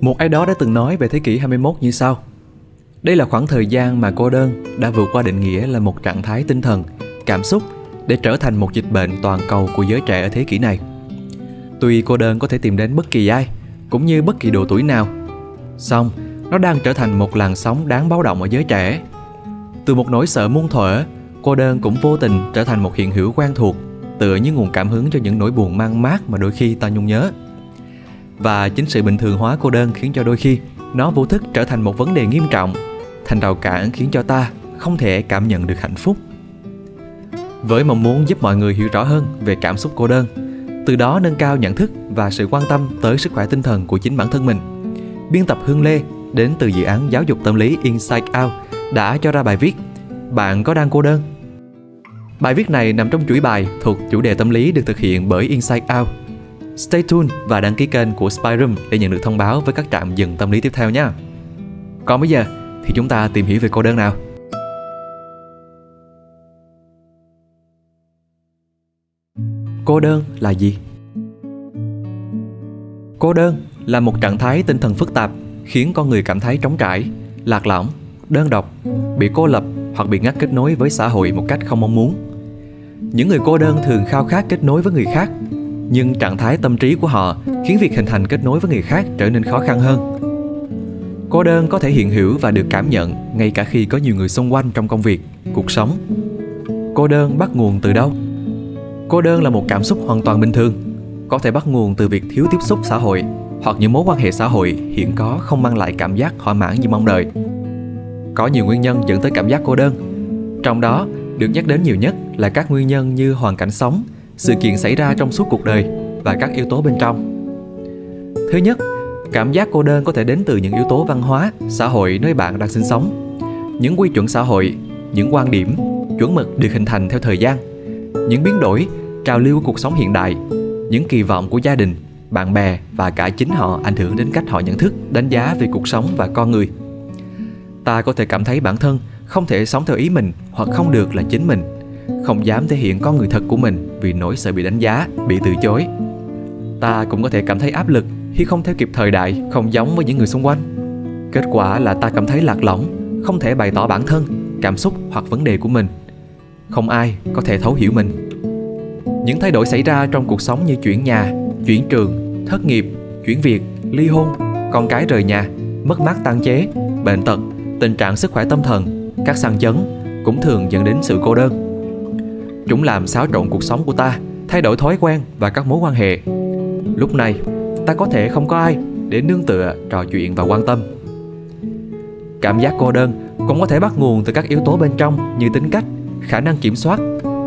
Một ai đó đã từng nói về thế kỷ 21 như sau. Đây là khoảng thời gian mà cô đơn đã vượt qua định nghĩa là một trạng thái tinh thần, cảm xúc để trở thành một dịch bệnh toàn cầu của giới trẻ ở thế kỷ này. Tuy cô đơn có thể tìm đến bất kỳ ai, cũng như bất kỳ độ tuổi nào, song nó đang trở thành một làn sóng đáng báo động ở giới trẻ. Từ một nỗi sợ muôn thuở, cô đơn cũng vô tình trở thành một hiện hữu quen thuộc, tựa như nguồn cảm hứng cho những nỗi buồn mang mát mà đôi khi ta nhung nhớ. Và chính sự bình thường hóa cô đơn khiến cho đôi khi nó vô thức trở thành một vấn đề nghiêm trọng, thành rào cản khiến cho ta không thể cảm nhận được hạnh phúc. Với mong muốn giúp mọi người hiểu rõ hơn về cảm xúc cô đơn, từ đó nâng cao nhận thức và sự quan tâm tới sức khỏe tinh thần của chính bản thân mình. Biên tập Hương Lê đến từ dự án giáo dục tâm lý Inside Out đã cho ra bài viết Bạn có đang cô đơn? Bài viết này nằm trong chuỗi bài thuộc chủ đề tâm lý được thực hiện bởi Inside Out. Stay tuned và đăng ký kênh của Spyroom để nhận được thông báo với các trạm dừng tâm lý tiếp theo nhé. Còn bây giờ thì chúng ta tìm hiểu về cô đơn nào. Cô đơn là gì? Cô đơn là một trạng thái tinh thần phức tạp khiến con người cảm thấy trống trải, lạc lõng, đơn độc, bị cô lập hoặc bị ngắt kết nối với xã hội một cách không mong muốn. Những người cô đơn thường khao khát kết nối với người khác, nhưng trạng thái tâm trí của họ khiến việc hình thành kết nối với người khác trở nên khó khăn hơn. Cô đơn có thể hiện hữu và được cảm nhận ngay cả khi có nhiều người xung quanh trong công việc, cuộc sống. Cô đơn bắt nguồn từ đâu? Cô đơn là một cảm xúc hoàn toàn bình thường, có thể bắt nguồn từ việc thiếu tiếp xúc xã hội hoặc những mối quan hệ xã hội hiện có không mang lại cảm giác thỏa mãn như mong đợi. Có nhiều nguyên nhân dẫn tới cảm giác cô đơn. Trong đó, được nhắc đến nhiều nhất là các nguyên nhân như hoàn cảnh sống, sự kiện xảy ra trong suốt cuộc đời và các yếu tố bên trong. Thứ nhất, cảm giác cô đơn có thể đến từ những yếu tố văn hóa, xã hội nơi bạn đang sinh sống. Những quy chuẩn xã hội, những quan điểm, chuẩn mực được hình thành theo thời gian, những biến đổi, trào lưu của cuộc sống hiện đại, những kỳ vọng của gia đình, bạn bè và cả chính họ ảnh hưởng đến cách họ nhận thức, đánh giá về cuộc sống và con người. Ta có thể cảm thấy bản thân không thể sống theo ý mình hoặc không được là chính mình, không dám thể hiện con người thật của mình vì nỗi sợ bị đánh giá, bị từ chối. Ta cũng có thể cảm thấy áp lực khi không theo kịp thời đại, không giống với những người xung quanh. Kết quả là ta cảm thấy lạc lõng, không thể bày tỏ bản thân, cảm xúc hoặc vấn đề của mình. Không ai có thể thấu hiểu mình. Những thay đổi xảy ra trong cuộc sống như chuyển nhà, chuyển trường, thất nghiệp, chuyển việc, ly hôn, con cái rời nhà, mất mát tăng chế, bệnh tật, tình trạng sức khỏe tâm thần, các sang chấn cũng thường dẫn đến sự cô đơn. Chúng làm xáo trộn cuộc sống của ta, thay đổi thói quen và các mối quan hệ. Lúc này, ta có thể không có ai để nương tựa, trò chuyện và quan tâm. Cảm giác cô đơn cũng có thể bắt nguồn từ các yếu tố bên trong như tính cách, khả năng kiểm soát,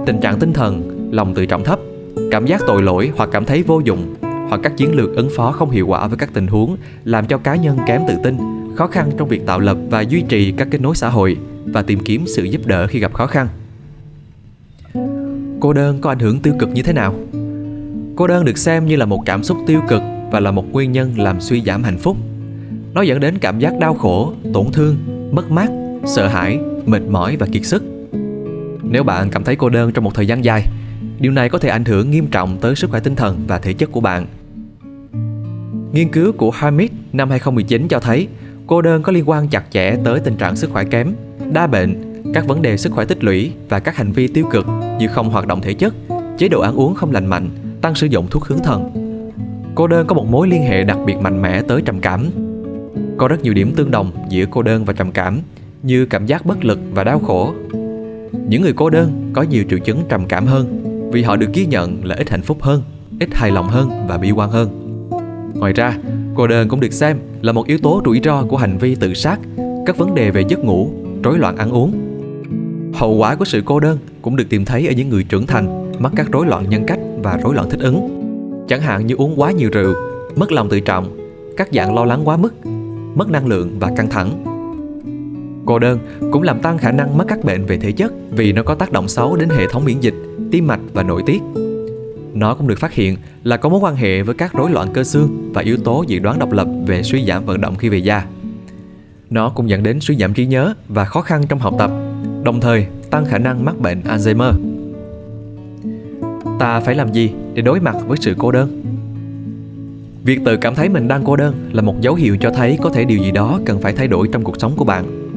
tình trạng tinh thần, lòng tự trọng thấp, cảm giác tội lỗi hoặc cảm thấy vô dụng hoặc các chiến lược ứng phó không hiệu quả với các tình huống làm cho cá nhân kém tự tin, khó khăn trong việc tạo lập và duy trì các kết nối xã hội và tìm kiếm sự giúp đỡ khi gặp khó khăn. Cô đơn có ảnh hưởng tiêu cực như thế nào? Cô đơn được xem như là một cảm xúc tiêu cực và là một nguyên nhân làm suy giảm hạnh phúc. Nó dẫn đến cảm giác đau khổ, tổn thương, mất mát, sợ hãi, mệt mỏi và kiệt sức. Nếu bạn cảm thấy cô đơn trong một thời gian dài, điều này có thể ảnh hưởng nghiêm trọng tới sức khỏe tinh thần và thể chất của bạn. Nghiên cứu của Hamid năm 2019 cho thấy cô đơn có liên quan chặt chẽ tới tình trạng sức khỏe kém, đa bệnh, các vấn đề sức khỏe tích lũy và các hành vi tiêu cực như không hoạt động thể chất, chế độ ăn uống không lành mạnh, tăng sử dụng thuốc hướng thần. Cô đơn có một mối liên hệ đặc biệt mạnh mẽ tới trầm cảm. Có rất nhiều điểm tương đồng giữa cô đơn và trầm cảm, như cảm giác bất lực và đau khổ. Những người cô đơn có nhiều triệu chứng trầm cảm hơn vì họ được ghi nhận là ít hạnh phúc hơn, ít hài lòng hơn và bi quan hơn. Ngoài ra, cô đơn cũng được xem là một yếu tố rủi ro của hành vi tự sát, các vấn đề về giấc ngủ, rối loạn ăn uống. Hậu quả của sự cô đơn cũng được tìm thấy ở những người trưởng thành mắc các rối loạn nhân cách và rối loạn thích ứng. Chẳng hạn như uống quá nhiều rượu, mất lòng tự trọng, các dạng lo lắng quá mức, mất năng lượng và căng thẳng. Cô đơn cũng làm tăng khả năng mắc các bệnh về thể chất vì nó có tác động xấu đến hệ thống miễn dịch, tim mạch và nội tiết. Nó cũng được phát hiện là có mối quan hệ với các rối loạn cơ xương và yếu tố dự đoán độc lập về suy giảm vận động khi về già. Nó cũng dẫn đến suy giảm trí nhớ và khó khăn trong học tập, đồng thời tăng khả năng mắc bệnh Alzheimer. Ta phải làm gì để đối mặt với sự cô đơn? Việc tự cảm thấy mình đang cô đơn là một dấu hiệu cho thấy có thể điều gì đó cần phải thay đổi trong cuộc sống của bạn.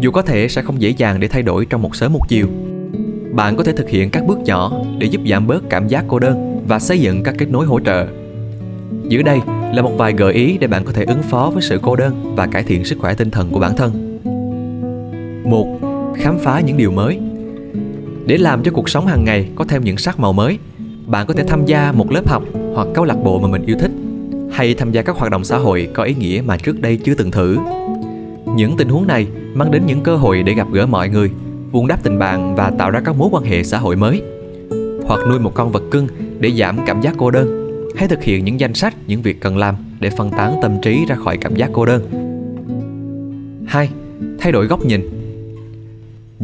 Dù có thể sẽ không dễ dàng để thay đổi trong một sớm một chiều. Bạn có thể thực hiện các bước nhỏ để giúp giảm bớt cảm giác cô đơn và xây dựng các kết nối hỗ trợ. Dưới đây là một vài gợi ý để bạn có thể ứng phó với sự cô đơn và cải thiện sức khỏe tinh thần của bản thân. 1. Khám phá những điều mới. Để làm cho cuộc sống hàng ngày có thêm những sắc màu mới, bạn có thể tham gia một lớp học hoặc câu lạc bộ mà mình yêu thích hay tham gia các hoạt động xã hội có ý nghĩa mà trước đây chưa từng thử. Những tình huống này mang đến những cơ hội để gặp gỡ mọi người, vun đắp tình bạn và tạo ra các mối quan hệ xã hội mới. Hoặc nuôi một con vật cưng để giảm cảm giác cô đơn. Hay thực hiện những danh sách những việc cần làm để phân tán tâm trí ra khỏi cảm giác cô đơn. 2. Thay đổi góc nhìn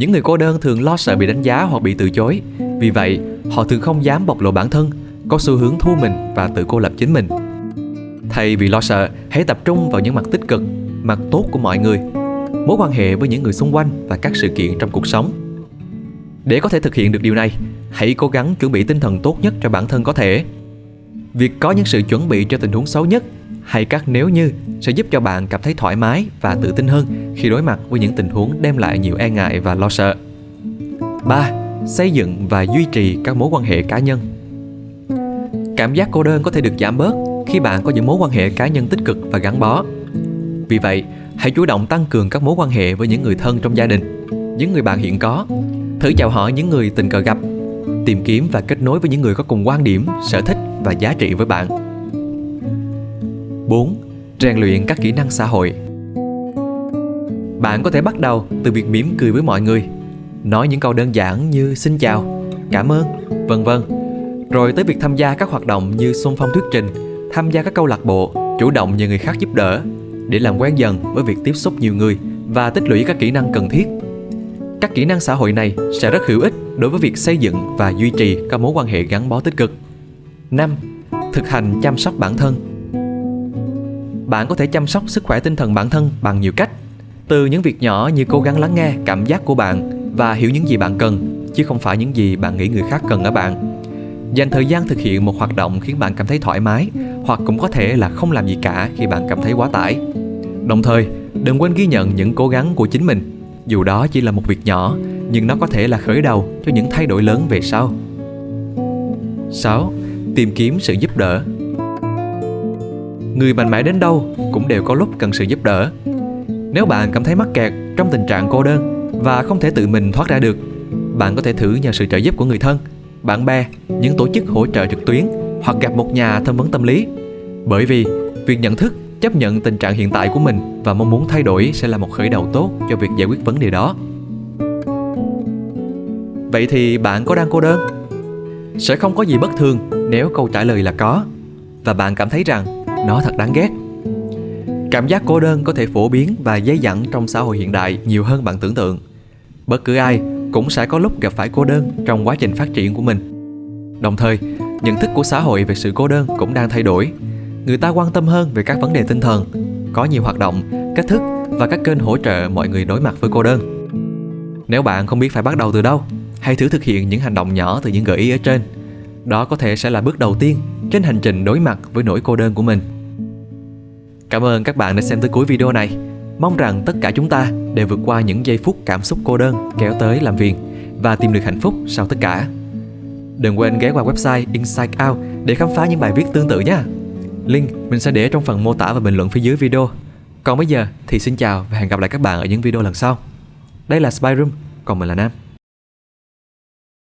những người cô đơn thường lo sợ bị đánh giá hoặc bị từ chối. Vì vậy, họ thường không dám bộc lộ bản thân, có xu hướng thu mình và tự cô lập chính mình. Thay vì lo sợ, hãy tập trung vào những mặt tích cực, mặt tốt của mọi người, mối quan hệ với những người xung quanh và các sự kiện trong cuộc sống. Để có thể thực hiện được điều này, hãy cố gắng chuẩn bị tinh thần tốt nhất cho bản thân có thể. Việc có những sự chuẩn bị cho tình huống xấu nhất hay các nếu như sẽ giúp cho bạn cảm thấy thoải mái và tự tin hơn khi đối mặt với những tình huống đem lại nhiều e ngại và lo sợ. 3. Xây dựng và duy trì các mối quan hệ cá nhân. Cảm giác cô đơn có thể được giảm bớt khi bạn có những mối quan hệ cá nhân tích cực và gắn bó. Vì vậy, hãy chủ động tăng cường các mối quan hệ với những người thân trong gia đình, những người bạn hiện có. Thử chào hỏi những người tình cờ gặp, tìm kiếm và kết nối với những người có cùng quan điểm, sở thích và giá trị với bạn 4. Rèn luyện các kỹ năng xã hội Bạn có thể bắt đầu từ việc mỉm cười với mọi người Nói những câu đơn giản như xin chào, cảm ơn, vân vân Rồi tới việc tham gia các hoạt động như xung phong thuyết trình Tham gia các câu lạc bộ, chủ động nhờ người khác giúp đỡ Để làm quen dần với việc tiếp xúc nhiều người Và tích lũy các kỹ năng cần thiết Các kỹ năng xã hội này sẽ rất hữu ích đối với việc xây dựng và duy trì các mối quan hệ gắn bó tích cực 5. Thực hành chăm sóc bản thân bạn có thể chăm sóc sức khỏe tinh thần bản thân bằng nhiều cách. Từ những việc nhỏ như cố gắng lắng nghe cảm giác của bạn và hiểu những gì bạn cần, chứ không phải những gì bạn nghĩ người khác cần ở bạn? Dành thời gian thực hiện một hoạt động khiến bạn cảm thấy thoải mái, hoặc cũng có thể là không làm gì cả khi bạn cảm thấy quá tải. Đồng thời, đừng quên ghi nhận những cố gắng của chính mình. Dù đó chỉ là một việc nhỏ, nhưng nó có thể là khởi đầu cho những thay đổi lớn về sau. 6. Tìm kiếm sự giúp đỡ người mạnh mẽ đến đâu cũng đều có lúc cần sự giúp đỡ. Nếu bạn cảm thấy mắc kẹt trong tình trạng cô đơn và không thể tự mình thoát ra được, bạn có thể thử nhờ sự trợ giúp của người thân, bạn bè, những tổ chức hỗ trợ trực tuyến hoặc gặp một nhà tham vấn tâm lý. Bởi vì việc nhận thức, chấp nhận tình trạng hiện tại của mình và mong muốn thay đổi sẽ là một khởi đầu tốt cho việc giải quyết vấn đề đó. Vậy thì bạn có đang cô đơn? Sẽ không có gì bất thường nếu câu trả lời là có và bạn cảm thấy rằng nó thật đáng ghét. Cảm giác cô đơn có thể phổ biến và dây dẳng trong xã hội hiện đại nhiều hơn bạn tưởng tượng. Bất cứ ai cũng sẽ có lúc gặp phải cô đơn trong quá trình phát triển của mình. Đồng thời, nhận thức của xã hội về sự cô đơn cũng đang thay đổi. Người ta quan tâm hơn về các vấn đề tinh thần, có nhiều hoạt động, cách thức và các kênh hỗ trợ mọi người đối mặt với cô đơn. Nếu bạn không biết phải bắt đầu từ đâu, hãy thử thực hiện những hành động nhỏ từ những gợi ý ở trên. Đó có thể sẽ là bước đầu tiên trên hành trình đối mặt với nỗi cô đơn của mình. Cảm ơn các bạn đã xem tới cuối video này. Mong rằng tất cả chúng ta đều vượt qua những giây phút cảm xúc cô đơn kéo tới làm phiền và tìm được hạnh phúc sau tất cả. Đừng quên ghé qua website Inside Out để khám phá những bài viết tương tự nhé. Link mình sẽ để trong phần mô tả và bình luận phía dưới video. Còn bây giờ thì xin chào và hẹn gặp lại các bạn ở những video lần sau. Đây là Spy Room, còn mình là Nam.